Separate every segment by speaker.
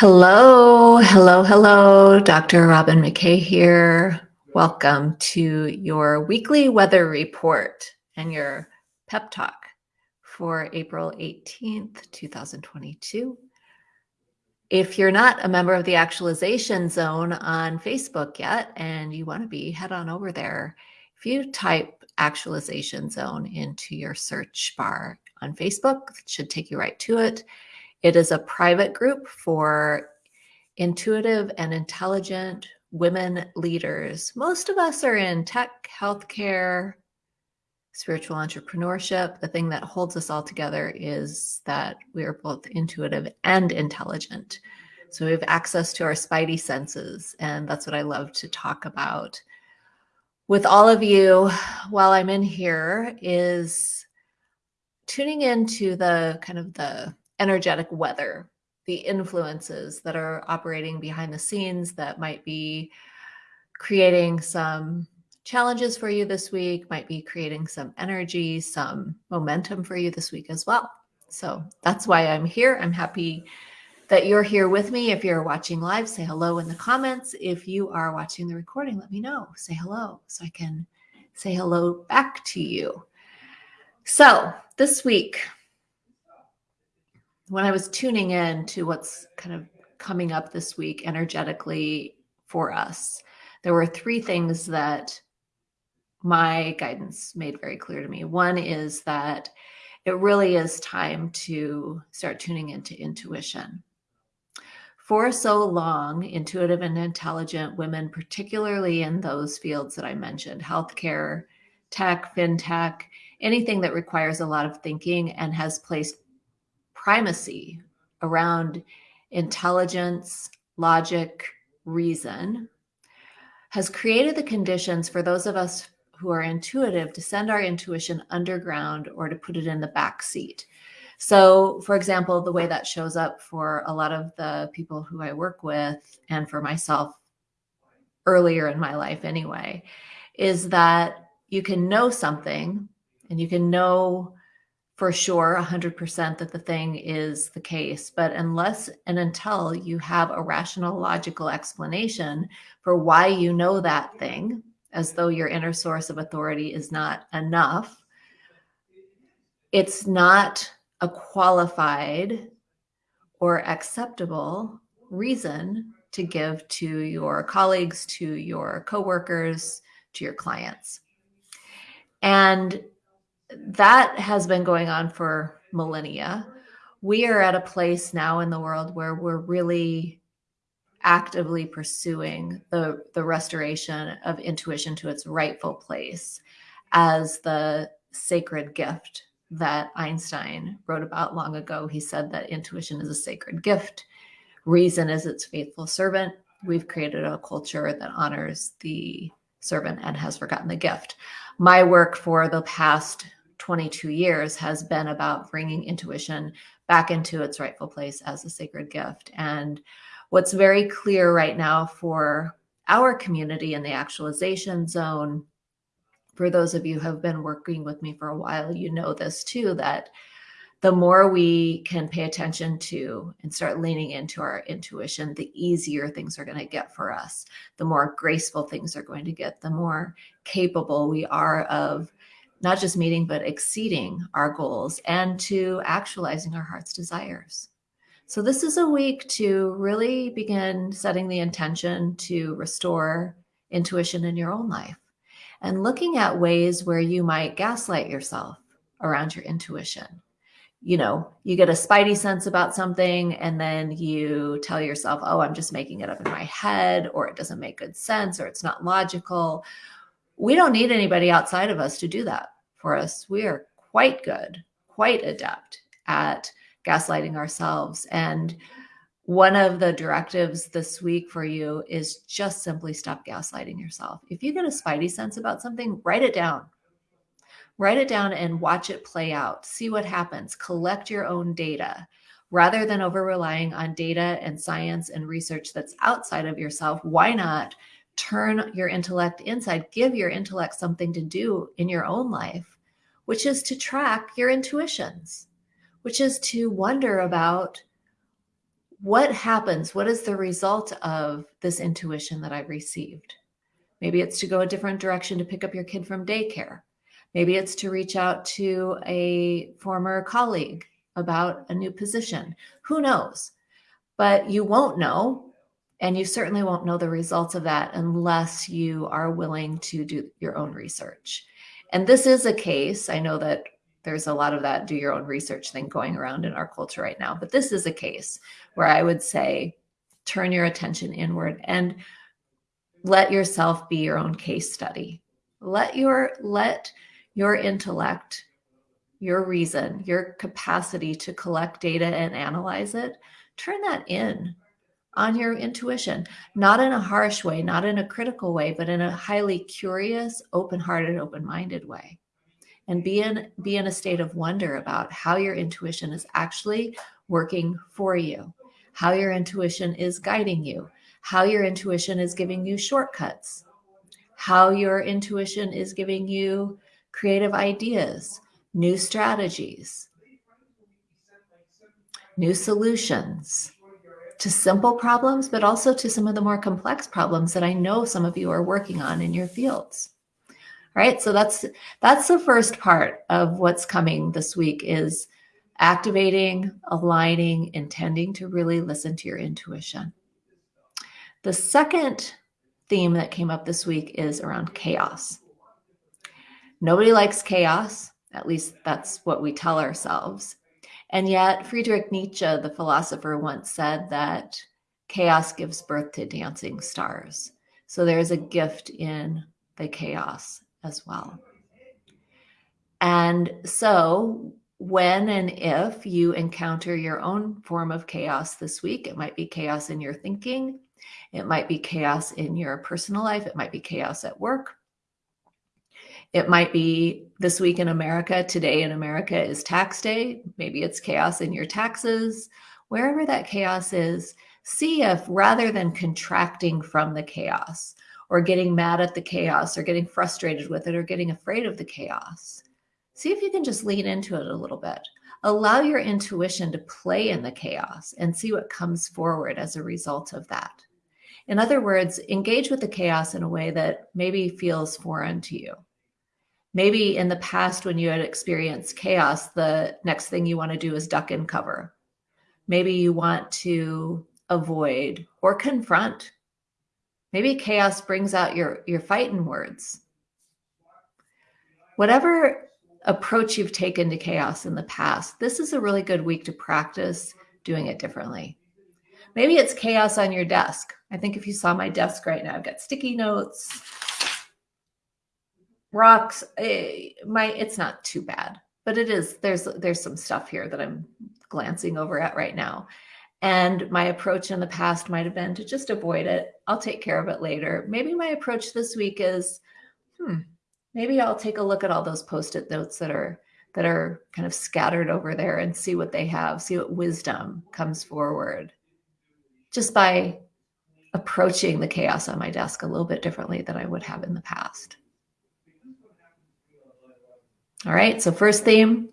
Speaker 1: Hello, hello, hello. Dr. Robin McKay here. Welcome to your weekly weather report and your pep talk for April 18th, 2022. If you're not a member of the actualization zone on Facebook yet and you want to be, head on over there. If you type actualization zone into your search bar on Facebook, it should take you right to it. It is a private group for intuitive and intelligent women leaders. Most of us are in tech, healthcare, spiritual entrepreneurship. The thing that holds us all together is that we are both intuitive and intelligent. So we have access to our spidey senses, and that's what I love to talk about with all of you while I'm in here is tuning into the kind of the energetic weather, the influences that are operating behind the scenes that might be creating some challenges for you this week, might be creating some energy, some momentum for you this week as well. So that's why I'm here. I'm happy that you're here with me. If you're watching live, say hello in the comments. If you are watching the recording, let me know. Say hello so I can say hello back to you. So this week, when I was tuning in to what's kind of coming up this week energetically for us, there were three things that my guidance made very clear to me. One is that it really is time to start tuning into intuition. For so long, intuitive and intelligent women, particularly in those fields that I mentioned healthcare, tech, fintech, anything that requires a lot of thinking and has placed primacy around intelligence, logic, reason, has created the conditions for those of us who are intuitive to send our intuition underground or to put it in the back seat. So, for example, the way that shows up for a lot of the people who I work with and for myself earlier in my life anyway, is that you can know something and you can know for sure 100% that the thing is the case. But unless and until you have a rational, logical explanation for why you know that thing, as though your inner source of authority is not enough, it's not a qualified or acceptable reason to give to your colleagues, to your coworkers, to your clients. And that has been going on for millennia. We are at a place now in the world where we're really actively pursuing the, the restoration of intuition to its rightful place as the sacred gift that Einstein wrote about long ago. He said that intuition is a sacred gift, reason is its faithful servant. We've created a culture that honors the servant and has forgotten the gift. My work for the past 22 years has been about bringing intuition back into its rightful place as a sacred gift. And what's very clear right now for our community in the actualization zone for those of you who have been working with me for a while, you know this too, that the more we can pay attention to and start leaning into our intuition, the easier things are going to get for us. The more graceful things are going to get, the more capable we are of not just meeting, but exceeding our goals and to actualizing our heart's desires. So, this is a week to really begin setting the intention to restore intuition in your own life and looking at ways where you might gaslight yourself around your intuition. You know, you get a spidey sense about something and then you tell yourself, oh, I'm just making it up in my head, or it doesn't make good sense, or it's not logical. We don't need anybody outside of us to do that for us. We are quite good, quite adept at gaslighting ourselves. And one of the directives this week for you is just simply stop gaslighting yourself. If you get a spidey sense about something, write it down. Write it down and watch it play out. See what happens. Collect your own data. Rather than over relying on data and science and research that's outside of yourself, why not turn your intellect inside? Give your intellect something to do in your own life, which is to track your intuitions, which is to wonder about what happens? What is the result of this intuition that I've received? Maybe it's to go a different direction to pick up your kid from daycare. Maybe it's to reach out to a former colleague about a new position. Who knows? But you won't know. And you certainly won't know the results of that unless you are willing to do your own research. And this is a case, I know that there's a lot of that do your own research thing going around in our culture right now, but this is a case where I would say turn your attention inward and let yourself be your own case study. Let your let your intellect, your reason, your capacity to collect data and analyze it, turn that in on your intuition, not in a harsh way, not in a critical way, but in a highly curious, open-hearted, open-minded way. And be in, be in a state of wonder about how your intuition is actually working for you, how your intuition is guiding you, how your intuition is giving you shortcuts, how your intuition is giving you creative ideas, new strategies, new solutions to simple problems, but also to some of the more complex problems that I know some of you are working on in your fields. All right, so that's that's the first part of what's coming this week is activating, aligning, intending to really listen to your intuition. The second theme that came up this week is around chaos. Nobody likes chaos. At least that's what we tell ourselves. And yet, Friedrich Nietzsche, the philosopher, once said that chaos gives birth to dancing stars. So there's a gift in the chaos as well. And so, when and if you encounter your own form of chaos this week, it might be chaos in your thinking, it might be chaos in your personal life. It might be chaos at work. It might be this week in America, today in America is tax day. Maybe it's chaos in your taxes. Wherever that chaos is, see if rather than contracting from the chaos or getting mad at the chaos or getting frustrated with it or getting afraid of the chaos, see if you can just lean into it a little bit. Allow your intuition to play in the chaos and see what comes forward as a result of that. In other words, engage with the chaos in a way that maybe feels foreign to you. Maybe in the past, when you had experienced chaos, the next thing you want to do is duck and cover. Maybe you want to avoid or confront. Maybe chaos brings out your, your fighting words. Whatever approach you've taken to chaos in the past, this is a really good week to practice doing it differently. Maybe it's chaos on your desk. I think if you saw my desk right now, I've got sticky notes, rocks. Eh, my it's not too bad, but it is. There's there's some stuff here that I'm glancing over at right now. And my approach in the past might have been to just avoid it. I'll take care of it later. Maybe my approach this week is, hmm, maybe I'll take a look at all those post-it notes that are that are kind of scattered over there and see what they have, see what wisdom comes forward just by approaching the chaos on my desk a little bit differently than I would have in the past. All right, so first theme,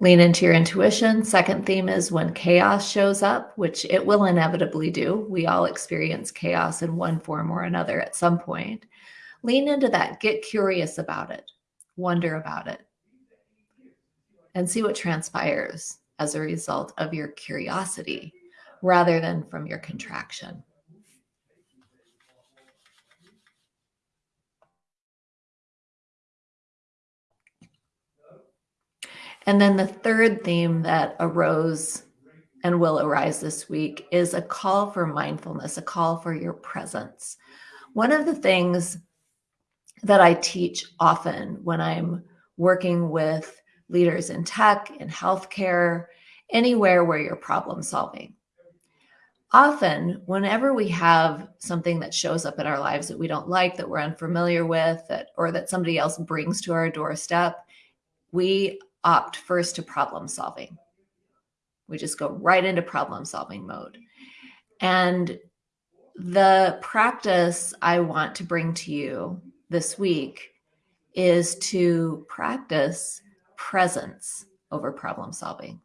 Speaker 1: lean into your intuition. Second theme is when chaos shows up, which it will inevitably do. We all experience chaos in one form or another at some point. Lean into that, get curious about it, wonder about it, and see what transpires as a result of your curiosity rather than from your contraction. And then the third theme that arose and will arise this week is a call for mindfulness, a call for your presence. One of the things that I teach often when I'm working with leaders in tech, in healthcare, anywhere where you're problem solving, often whenever we have something that shows up in our lives that we don't like that we're unfamiliar with that or that somebody else brings to our doorstep we opt first to problem solving. We just go right into problem solving mode. And the practice i want to bring to you this week is to practice presence over problem solving.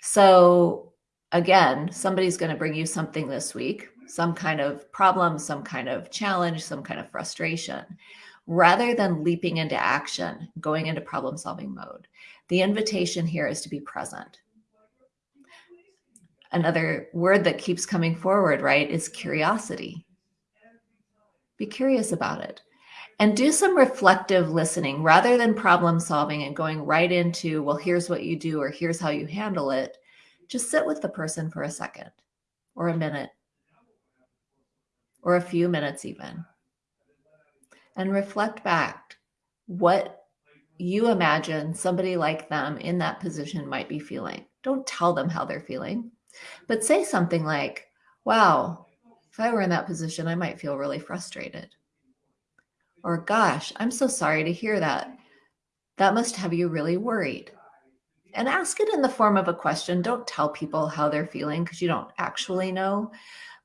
Speaker 1: So again, somebody's going to bring you something this week, some kind of problem, some kind of challenge, some kind of frustration. Rather than leaping into action, going into problem solving mode, the invitation here is to be present. Another word that keeps coming forward, right, is curiosity. Be curious about it and do some reflective listening rather than problem solving and going right into, well, here's what you do or here's how you handle it. Just sit with the person for a second or a minute or a few minutes, even, and reflect back what you imagine somebody like them in that position might be feeling. Don't tell them how they're feeling, but say something like, wow, if I were in that position, I might feel really frustrated or, gosh, I'm so sorry to hear that. That must have you really worried. And ask it in the form of a question. Don't tell people how they're feeling because you don't actually know.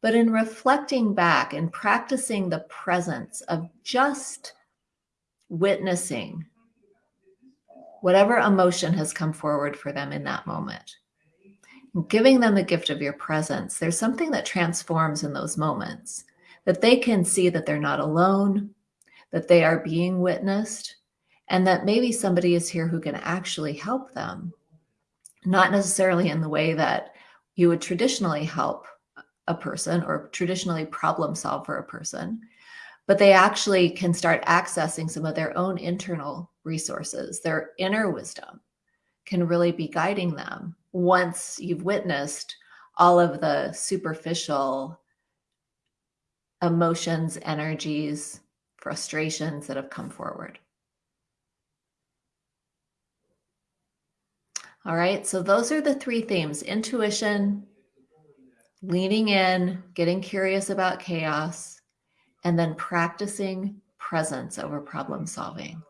Speaker 1: But in reflecting back and practicing the presence of just witnessing whatever emotion has come forward for them in that moment, giving them the gift of your presence, there's something that transforms in those moments that they can see that they're not alone, that they are being witnessed and that maybe somebody is here who can actually help them, not necessarily in the way that you would traditionally help a person or traditionally problem solve for a person, but they actually can start accessing some of their own internal resources, their inner wisdom can really be guiding them once you've witnessed all of the superficial emotions, energies, frustrations that have come forward. All right, so those are the three themes intuition, leaning in, getting curious about chaos, and then practicing presence over problem solving.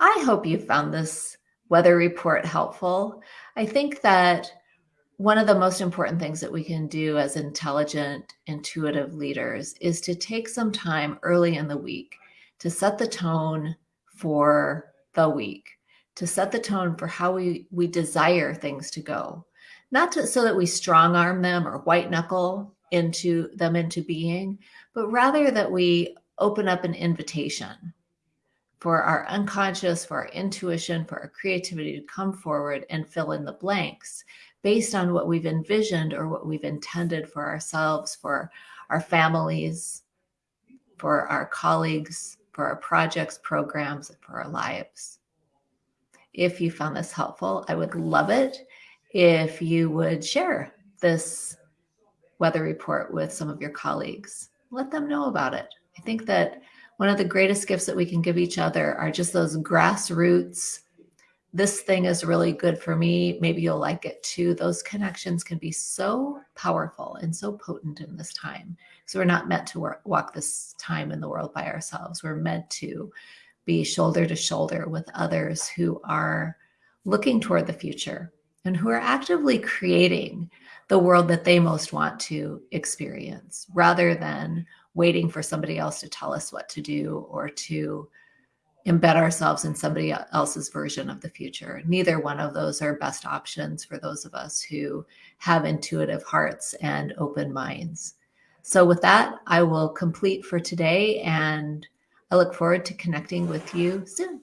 Speaker 1: I hope you found this weather report helpful. I think that one of the most important things that we can do as intelligent, intuitive leaders is to take some time early in the week to set the tone for the week, to set the tone for how we, we desire things to go. Not to, so that we strong arm them or white knuckle into them into being, but rather that we open up an invitation for our unconscious, for our intuition, for our creativity to come forward and fill in the blanks based on what we've envisioned or what we've intended for ourselves, for our families, for our colleagues, for our projects, programs, and for our lives. If you found this helpful, I would love it if you would share this weather report with some of your colleagues. Let them know about it. I think that one of the greatest gifts that we can give each other are just those grassroots this thing is really good for me. Maybe you'll like it too. Those connections can be so powerful and so potent in this time. So we're not meant to work, walk this time in the world by ourselves. We're meant to be shoulder to shoulder with others who are looking toward the future and who are actively creating the world that they most want to experience rather than waiting for somebody else to tell us what to do or to embed ourselves in somebody else's version of the future. Neither one of those are best options for those of us who have intuitive hearts and open minds. So, with that, I will complete for today and I look forward to connecting with you soon.